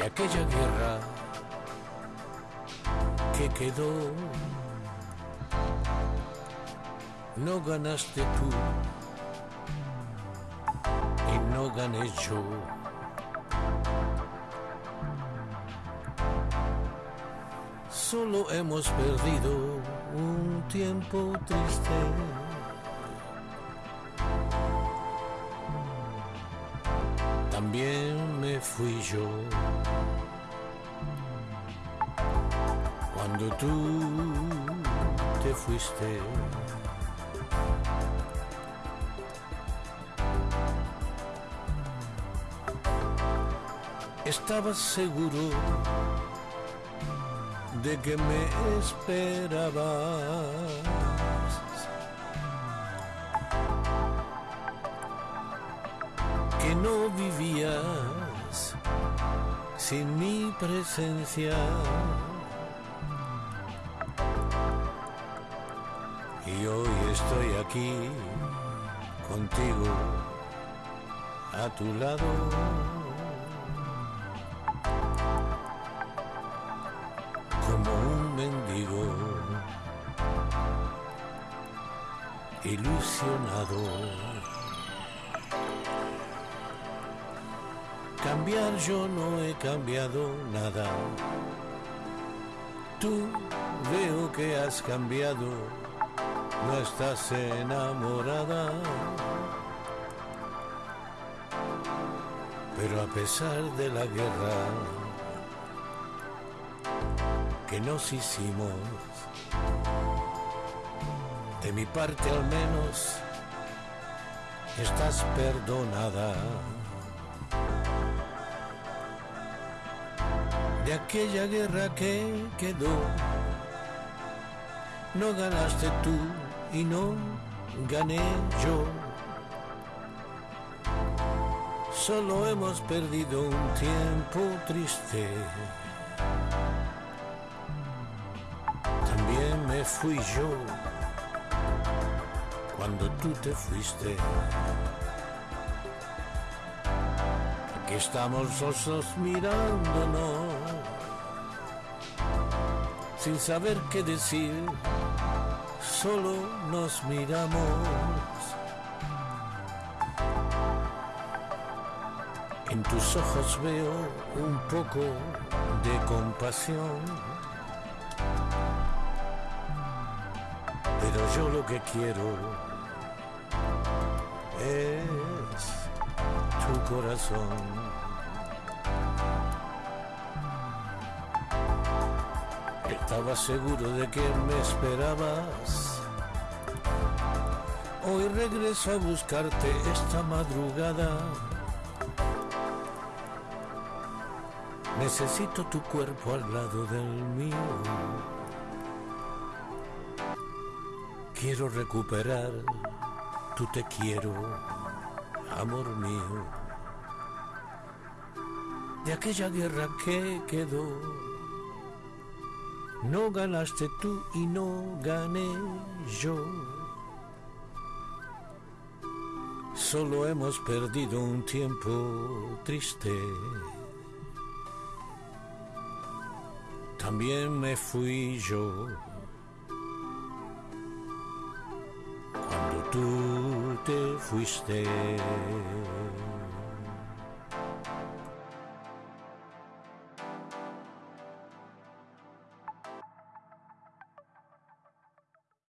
de aquella guerra que quedó. No ganaste tú y no gané yo. Solo hemos perdido un tiempo triste. Fui yo. Cuando tú te fuiste. Estaba seguro de que me esperabas. Que no vivías sin mi presencia. Y hoy estoy aquí contigo a tu lado. como un mendigo ilusionado. Cambiar yo no he cambiado nada. Tú veo que has cambiado, no estás enamorada. Pero a pesar de la guerra, que nos hicimos. De mi parte al menos estás perdonada. De aquella guerra que quedó, no ganaste tú y no gané yo. Solo hemos perdido un tiempo triste. me fui yo cuando tú te fuiste. Aquí estamos los dos mirándonos, sin saber qué decir, solo nos miramos. En tus ojos veo un poco de compasión Pero yo lo que quiero es tu corazón. Estaba seguro de que me esperabas. Hoy regreso a buscarte esta madrugada. Necesito tu cuerpo al lado del mío. Quiero recuperar tu te quiero, amor mío, de aquella guerra que quedó. No ganaste tú y no gané yo. Solo hemos perdido un tiempo triste. También me fui yo. tú te fuiste.